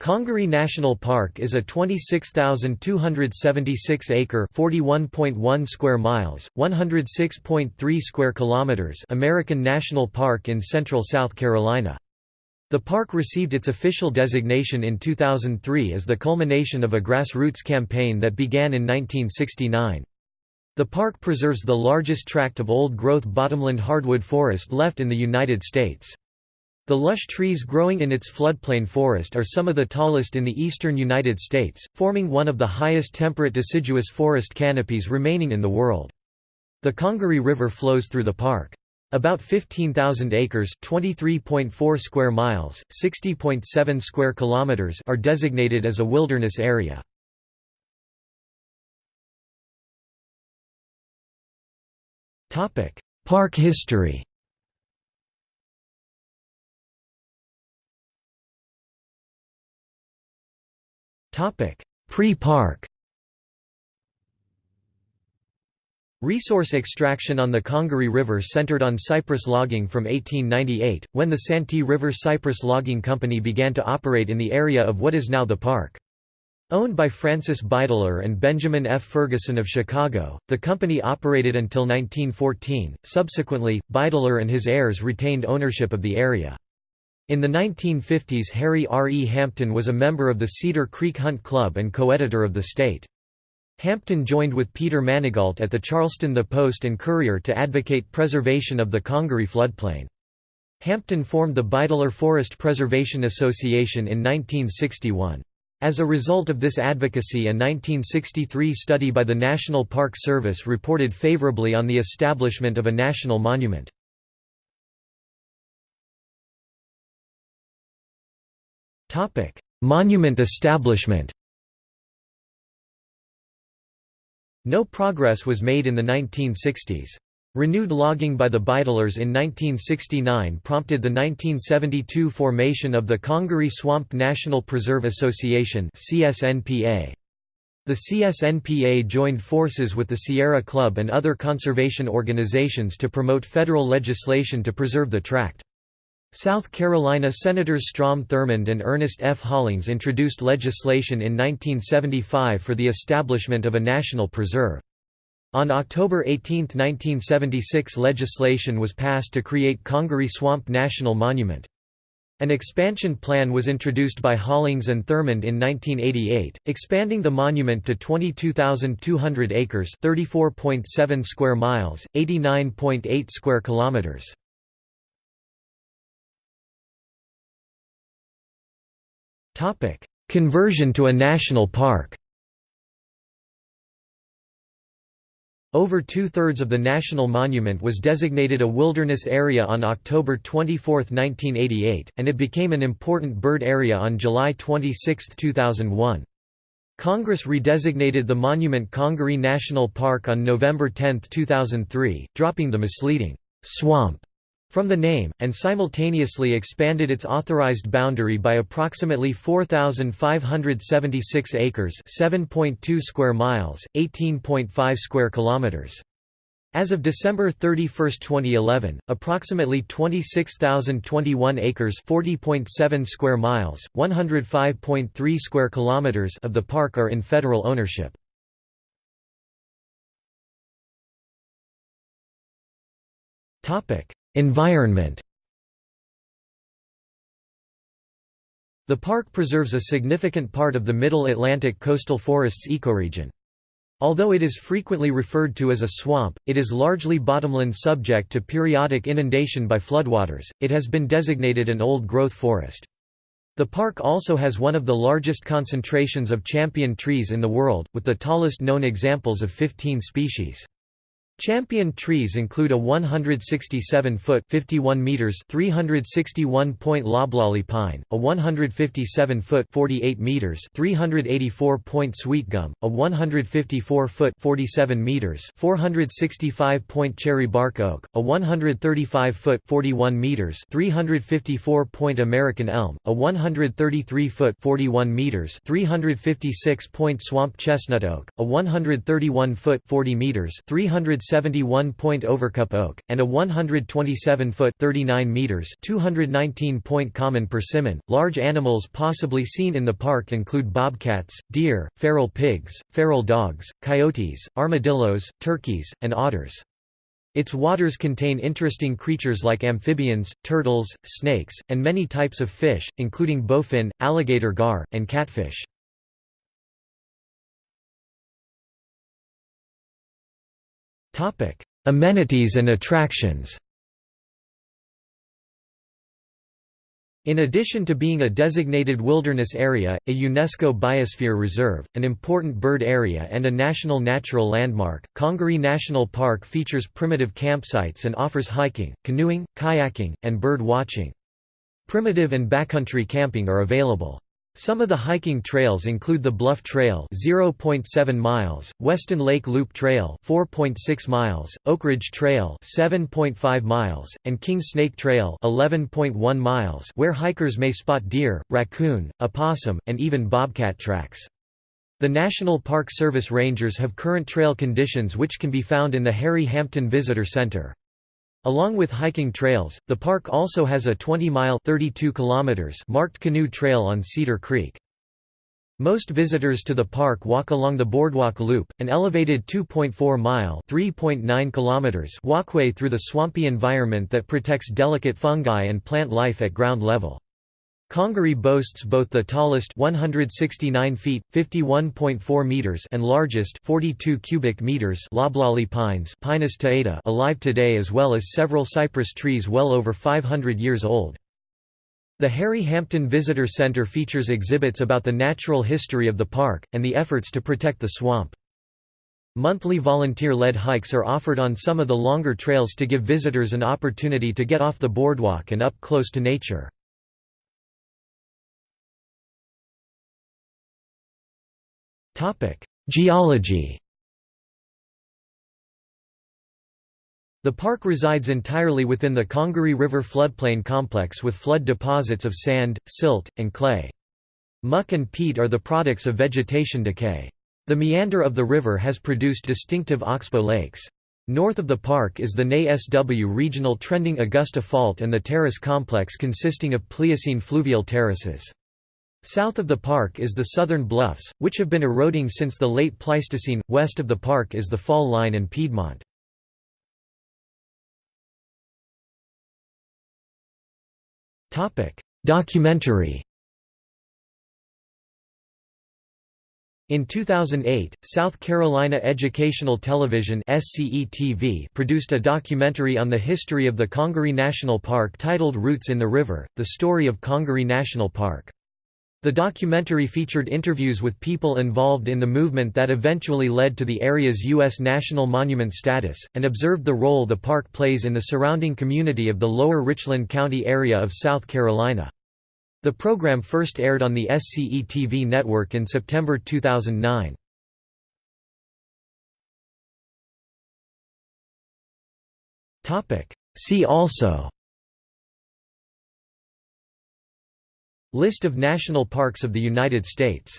Congaree National Park is a 26,276-acre (41.1 square miles, 106.3 square kilometers) American national park in central South Carolina. The park received its official designation in 2003 as the culmination of a grassroots campaign that began in 1969. The park preserves the largest tract of old-growth bottomland hardwood forest left in the United States. The lush trees growing in its floodplain forest are some of the tallest in the eastern United States, forming one of the highest temperate deciduous forest canopies remaining in the world. The Congaree River flows through the park. About 15,000 acres (23.4 square miles, 60.7 square kilometers) are designated as a wilderness area. Topic: Park history. Pre-park Resource extraction on the Congaree River centered on cypress logging from 1898, when the Santee River Cypress Logging Company began to operate in the area of what is now the park. Owned by Francis Beidler and Benjamin F. Ferguson of Chicago, the company operated until 1914. Subsequently, Beidler and his heirs retained ownership of the area. In the 1950s Harry R. E. Hampton was a member of the Cedar Creek Hunt Club and co-editor of The State. Hampton joined with Peter Manigault at the Charleston The Post and Courier to advocate preservation of the Congaree floodplain. Hampton formed the Beidler Forest Preservation Association in 1961. As a result of this advocacy a 1963 study by the National Park Service reported favorably on the establishment of a national monument. Topic: Monument establishment. No progress was made in the 1960s. Renewed logging by the Beidlers in 1969 prompted the 1972 formation of the Congaree Swamp National Preserve Association. The CSNPA joined forces with the Sierra Club and other conservation organizations to promote federal legislation to preserve the tract. South Carolina Senators Strom Thurmond and Ernest F. Hollings introduced legislation in 1975 for the establishment of a national preserve. On October 18, 1976 legislation was passed to create Congaree Swamp National Monument. An expansion plan was introduced by Hollings and Thurmond in 1988, expanding the monument to 22,200 acres (34.7 square miles, 89.8 square kilometers). Conversion to a national park Over two-thirds of the national monument was designated a wilderness area on October 24, 1988, and it became an important bird area on July 26, 2001. Congress redesignated the monument Congaree National Park on November 10, 2003, dropping the misleading «swamp» from the name, and simultaneously expanded its authorized boundary by approximately 4,576 acres 7.2 square miles, 18.5 square kilometers. As of December 31, 2011, approximately 26,021 acres 40.7 square miles, 105.3 square kilometers of the park are in federal ownership. Topic: Environment The park preserves a significant part of the Middle Atlantic coastal forests ecoregion. Although it is frequently referred to as a swamp, it is largely bottomland subject to periodic inundation by floodwaters. It has been designated an old-growth forest. The park also has one of the largest concentrations of champion trees in the world, with the tallest known examples of 15 species. Champion trees include a 167-foot (51 meters) 361-point loblolly pine, a 157-foot (48 meters) 384-point sweet gum, a 154-foot (47 meters) 465-point cherry bark oak, a 135-foot (41 meters) 354-point American elm, a 133-foot (41 meters) 356-point swamp chestnut oak, a 131-foot (40 meters) 300 71-point overcup oak, and a 127-foot (39 meters) 219-point common persimmon. Large animals possibly seen in the park include bobcats, deer, feral pigs, feral dogs, coyotes, armadillos, turkeys, and otters. Its waters contain interesting creatures like amphibians, turtles, snakes, and many types of fish, including bowfin, alligator gar, and catfish. Amenities and attractions In addition to being a designated wilderness area, a UNESCO Biosphere Reserve, an important bird area and a national natural landmark, Congaree National Park features primitive campsites and offers hiking, canoeing, kayaking, and bird watching. Primitive and backcountry camping are available. Some of the hiking trails include the Bluff Trail 0.7 miles, Weston Lake Loop Trail 4.6 miles, Oak Ridge Trail 7.5 miles, and King Snake Trail 11.1 miles where hikers may spot deer, raccoon, opossum, and even bobcat tracks. The National Park Service rangers have current trail conditions which can be found in the Harry Hampton Visitor Center. Along with hiking trails, the park also has a 20-mile marked canoe trail on Cedar Creek. Most visitors to the park walk along the Boardwalk Loop, an elevated 2.4-mile (3.9 walkway through the swampy environment that protects delicate fungi and plant life at ground level. Congaree boasts both the tallest 169 feet 51.4 meters and largest 42 cubic meters loblolly pines Pinus taeda alive today as well as several cypress trees well over 500 years old. The Harry Hampton Visitor Center features exhibits about the natural history of the park, and the efforts to protect the swamp. Monthly volunteer-led hikes are offered on some of the longer trails to give visitors an opportunity to get off the boardwalk and up close to nature. Geology The park resides entirely within the Congaree River floodplain complex with flood deposits of sand, silt, and clay. Muck and peat are the products of vegetation decay. The meander of the river has produced distinctive oxbow lakes. North of the park is the NAY-SW regional trending Augusta Fault and the terrace complex consisting of Pliocene fluvial terraces. South of the park is the Southern Bluffs, which have been eroding since the late Pleistocene. West of the park is the Fall Line and Piedmont. Topic: Documentary. In 2008, South Carolina Educational Television produced a documentary on the history of the Congaree National Park titled Roots in the River, the story of Congaree National Park. The documentary featured interviews with people involved in the movement that eventually led to the area's U.S. National Monument status, and observed the role the park plays in the surrounding community of the lower Richland County area of South Carolina. The program first aired on the SCE-TV network in September 2009. See also List of national parks of the United States